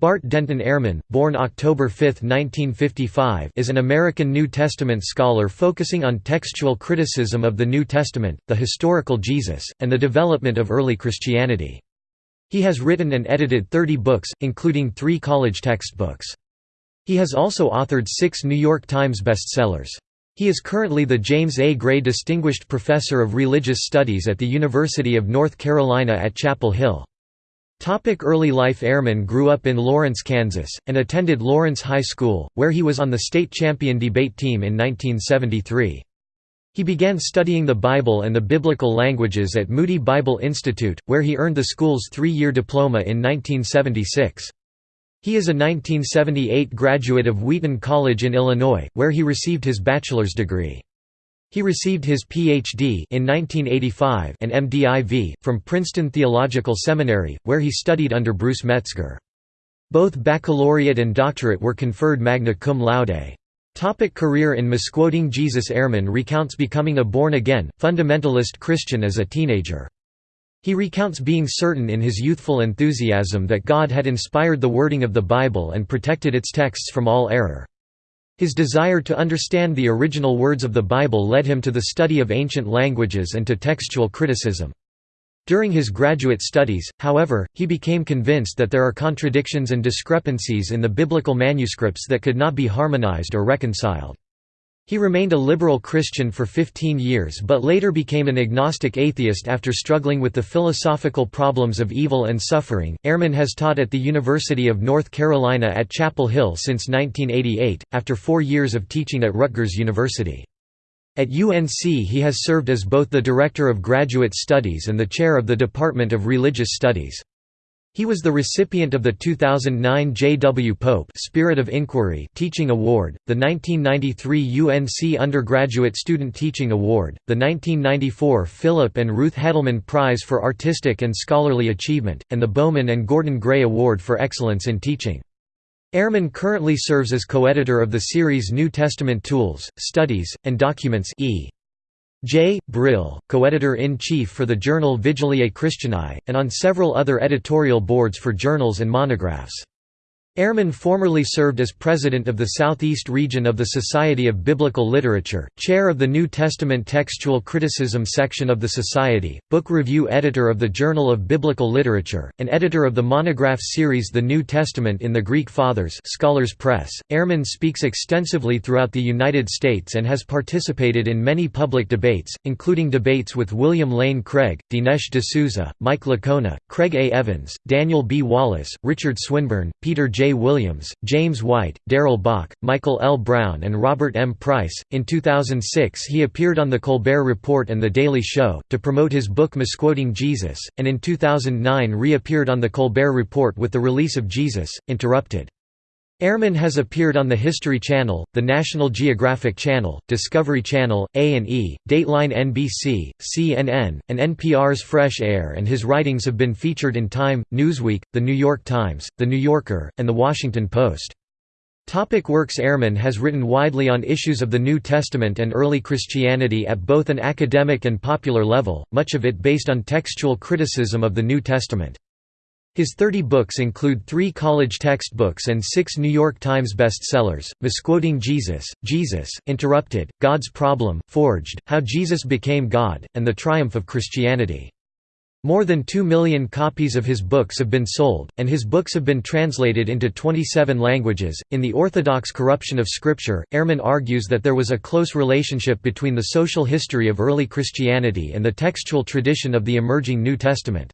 Bart Denton Ehrman, born October 5, 1955 is an American New Testament scholar focusing on textual criticism of the New Testament, the historical Jesus, and the development of early Christianity. He has written and edited 30 books, including three college textbooks. He has also authored six New York Times bestsellers. He is currently the James A. Gray Distinguished Professor of Religious Studies at the University of North Carolina at Chapel Hill. Topic early life Ehrman grew up in Lawrence, Kansas, and attended Lawrence High School, where he was on the state champion debate team in 1973. He began studying the Bible and the biblical languages at Moody Bible Institute, where he earned the school's three-year diploma in 1976. He is a 1978 graduate of Wheaton College in Illinois, where he received his bachelor's degree. He received his Ph.D. in 1985 and MDiv. from Princeton Theological Seminary, where he studied under Bruce Metzger. Both baccalaureate and doctorate were conferred magna cum laude. Topic career In Misquoting Jesus Ehrman recounts becoming a born-again, fundamentalist Christian as a teenager. He recounts being certain in his youthful enthusiasm that God had inspired the wording of the Bible and protected its texts from all error. His desire to understand the original words of the Bible led him to the study of ancient languages and to textual criticism. During his graduate studies, however, he became convinced that there are contradictions and discrepancies in the biblical manuscripts that could not be harmonized or reconciled. He remained a liberal Christian for 15 years but later became an agnostic atheist after struggling with the philosophical problems of evil and suffering. Ehrman has taught at the University of North Carolina at Chapel Hill since 1988, after four years of teaching at Rutgers University. At UNC he has served as both the Director of Graduate Studies and the Chair of the Department of Religious Studies. He was the recipient of the 2009 J. W. Pope Spirit of Inquiry Teaching Award, the 1993 UNC Undergraduate Student Teaching Award, the 1994 Philip and Ruth Hettleman Prize for Artistic and Scholarly Achievement, and the Bowman and Gordon Gray Award for Excellence in Teaching. Ehrman currently serves as co-editor of the series New Testament Tools, Studies, and Documents e. J. Brill, co-editor-in-chief for the journal Vigiliae Christianae, and on several other editorial boards for journals and monographs. Ehrman formerly served as president of the Southeast region of the Society of Biblical Literature, chair of the New Testament Textual Criticism section of the Society, book review editor of the Journal of Biblical Literature, and editor of the monograph series The New Testament in the Greek Fathers Scholars Press. Ehrman speaks extensively throughout the United States and has participated in many public debates, including debates with William Lane Craig, Dinesh D'Souza, Mike Licona, Craig A. Evans, Daniel B. Wallace, Richard Swinburne, Peter J. J. Williams, James White, Darrell Bock, Michael L. Brown, and Robert M. Price. In 2006, he appeared on The Colbert Report and The Daily Show, to promote his book Misquoting Jesus, and in 2009 reappeared on The Colbert Report with the release of Jesus, Interrupted. Ehrman has appeared on the History Channel, the National Geographic Channel, Discovery Channel, A&E, Dateline NBC, CNN, and NPR's Fresh Air and his writings have been featured in Time, Newsweek, The New York Times, The New Yorker, and The Washington Post. Topic works Ehrman has written widely on issues of the New Testament and early Christianity at both an academic and popular level, much of it based on textual criticism of the New Testament. His 30 books include three college textbooks and six New York Times bestsellers, Misquoting Jesus, Jesus, Interrupted, God's Problem, Forged, How Jesus Became God, and The Triumph of Christianity. More than two million copies of his books have been sold, and his books have been translated into 27 languages. In The Orthodox Corruption of Scripture, Ehrman argues that there was a close relationship between the social history of early Christianity and the textual tradition of the emerging New Testament.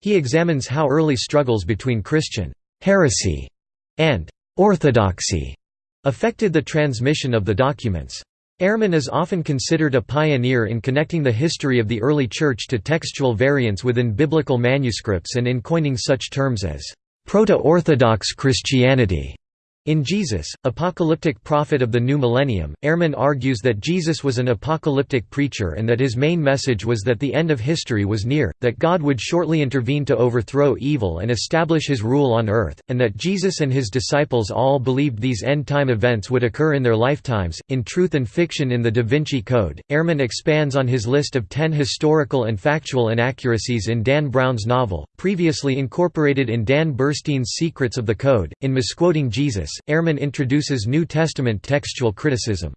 He examines how early struggles between Christian heresy and orthodoxy affected the transmission of the documents. Ehrman is often considered a pioneer in connecting the history of the early Church to textual variants within biblical manuscripts and in coining such terms as proto-Orthodox Christianity In Jesus, Apocalyptic Prophet of the New Millennium, Ehrman argues that Jesus was an apocalyptic preacher and that his main message was that the end of history was near, that God would shortly intervene to overthrow evil and establish his rule on earth, and that Jesus and his disciples all believed these end-time events would occur in their lifetimes. In Truth and Fiction in the Da Vinci Code, Ehrman expands on his list of ten historical and factual inaccuracies in Dan Brown's novel, previously incorporated in Dan Burstein's Secrets of the Code. In Misquoting Jesus, Ehrman introduces New Testament textual criticism.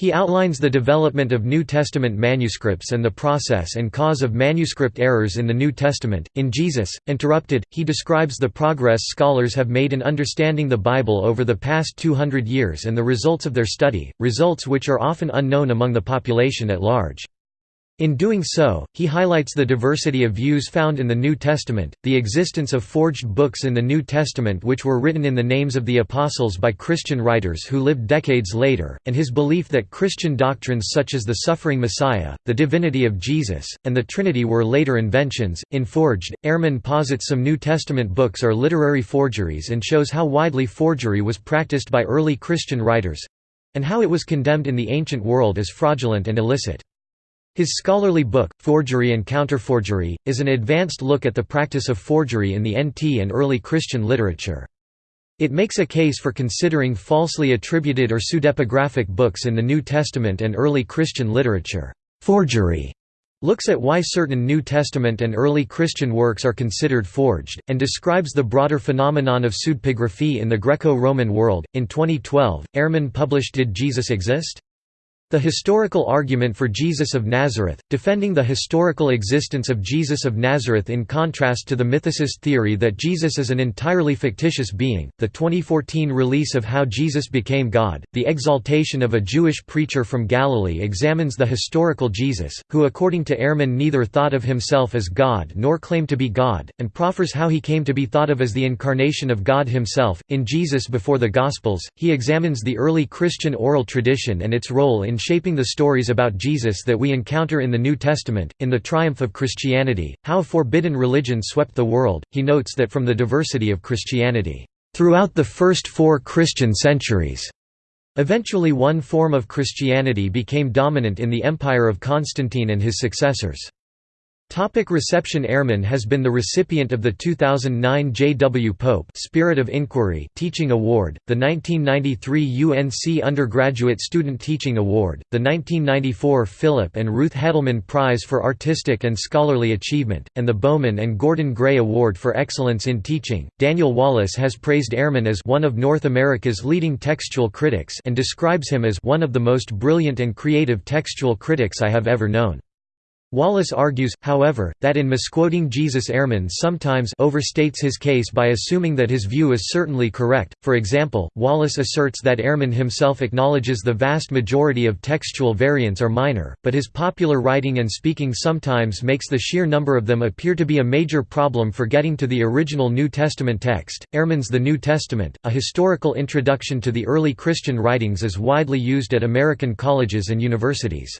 He outlines the development of New Testament manuscripts and the process and cause of manuscript errors in the New Testament. In Jesus, Interrupted, he describes the progress scholars have made in understanding the Bible over the past 200 years and the results of their study, results which are often unknown among the population at large. In doing so, he highlights the diversity of views found in the New Testament, the existence of forged books in the New Testament which were written in the names of the apostles by Christian writers who lived decades later, and his belief that Christian doctrines such as the suffering Messiah, the divinity of Jesus, and the Trinity were later inventions. In Forged, Ehrman posits some New Testament books are literary forgeries and shows how widely forgery was practiced by early Christian writers and how it was condemned in the ancient world as fraudulent and illicit. His scholarly book, Forgery and Counterforgery, is an advanced look at the practice of forgery in the NT and early Christian literature. It makes a case for considering falsely attributed or pseudepigraphic books in the New Testament and early Christian literature. Forgery looks at why certain New Testament and early Christian works are considered forged, and describes the broader phenomenon of pseudepigraphy in the Greco-Roman world. In 2012, Ehrman published Did Jesus Exist? The historical argument for Jesus of Nazareth, defending the historical existence of Jesus of Nazareth in contrast to the mythicist theory that Jesus is an entirely fictitious being, the 2014 release of How Jesus Became God, The Exaltation of a Jewish Preacher from Galilee examines the historical Jesus, who according to Ehrman neither thought of himself as God nor claimed to be God, and proffers how he came to be thought of as the incarnation of God himself. In Jesus Before the Gospels, he examines the early Christian oral tradition and its role in shaping the stories about Jesus that we encounter in the New Testament. In The Triumph of Christianity How Forbidden Religion Swept the World, he notes that from the diversity of Christianity, throughout the first four Christian centuries, eventually one form of Christianity became dominant in the empire of Constantine and his successors. Topic reception Ehrman has been the recipient of the 2009 J. W. Pope Spirit of Inquiry Teaching Award, the 1993 UNC Undergraduate Student Teaching Award, the 1994 Philip and Ruth Hettleman Prize for Artistic and Scholarly Achievement, and the Bowman and Gordon Gray Award for Excellence in Teaching. Daniel Wallace has praised Ehrman as one of North America's leading textual critics and describes him as one of the most brilliant and creative textual critics I have ever known. Wallace argues, however, that in misquoting Jesus Ehrman sometimes overstates his case by assuming that his view is certainly correct. For example, Wallace asserts that Ehrman himself acknowledges the vast majority of textual variants are minor, but his popular writing and speaking sometimes makes the sheer number of them appear to be a major problem for getting to the original New Testament text. Ehrman's The New Testament, a historical introduction to the early Christian writings is widely used at American colleges and universities.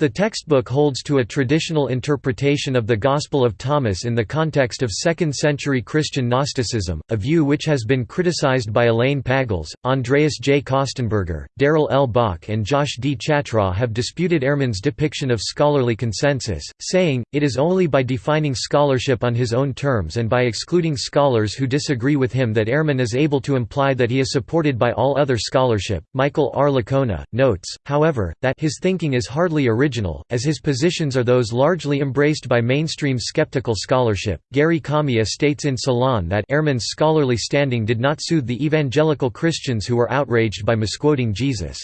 The textbook holds to a traditional interpretation of the Gospel of Thomas in the context of 2nd-century Christian Gnosticism, a view which has been criticized by Elaine Pagels, Andreas J. Kostenberger, Darrell L. Bock and Josh D. Chatraw have disputed Ehrman's depiction of scholarly consensus, saying, it is only by defining scholarship on his own terms and by excluding scholars who disagree with him that Ehrman is able to imply that he is supported by all other scholarship. Michael R. Licona, notes, however, that his thinking is hardly original original, as his positions are those largely embraced by mainstream skeptical scholarship. Gary Kamiya states in Salon that Ehrman's scholarly standing did not soothe the evangelical Christians who were outraged by misquoting Jesus.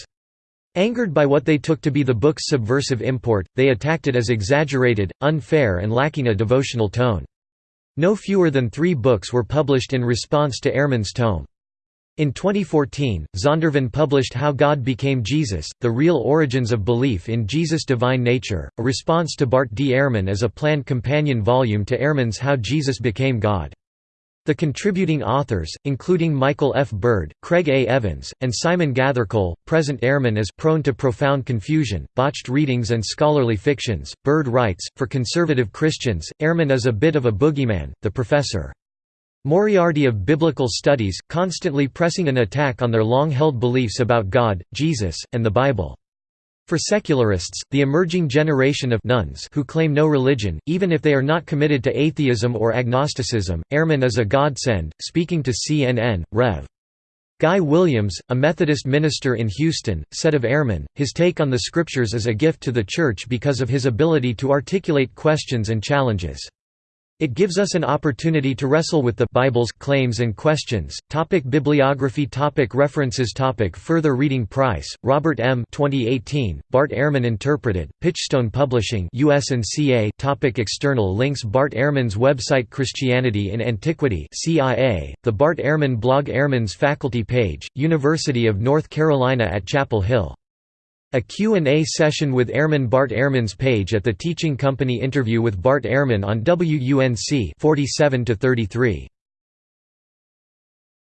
Angered by what they took to be the book's subversive import, they attacked it as exaggerated, unfair and lacking a devotional tone. No fewer than three books were published in response to Ehrman's tome. In 2014, Zondervan published How God Became Jesus, The Real Origins of Belief in Jesus' Divine Nature, a response to Bart D. Ehrman as a planned companion volume to Ehrman's How Jesus Became God. The contributing authors, including Michael F. Bird, Craig A. Evans, and Simon Gathercole, present Ehrman as prone to profound confusion, botched readings and scholarly fictions. Bird writes, For conservative Christians, Ehrman is a bit of a boogeyman, the professor. Moriarty of Biblical Studies, constantly pressing an attack on their long-held beliefs about God, Jesus, and the Bible. For secularists, the emerging generation of nones who claim no religion, even if they are not committed to atheism or agnosticism, Ehrman is a godsend. Speaking to CNN, Rev. Guy Williams, a Methodist minister in Houston, said of Ehrman, his take on the Scriptures is a gift to the Church because of his ability to articulate questions and challenges. It gives us an opportunity to wrestle with the Bible's claims and questions. Topic Bibliography topic References topic Further reading Price, Robert M. 2018, Bart Ehrman Interpreted, Pitchstone Publishing US and CA topic External links Bart Ehrman's website Christianity in Antiquity CIA, the Bart Ehrman blog Ehrman's faculty page, University of North Carolina at Chapel Hill a Q&A session with Ehrman Bart Ehrman's page at the Teaching Company interview with Bart Ehrman on WUNC 47 to 33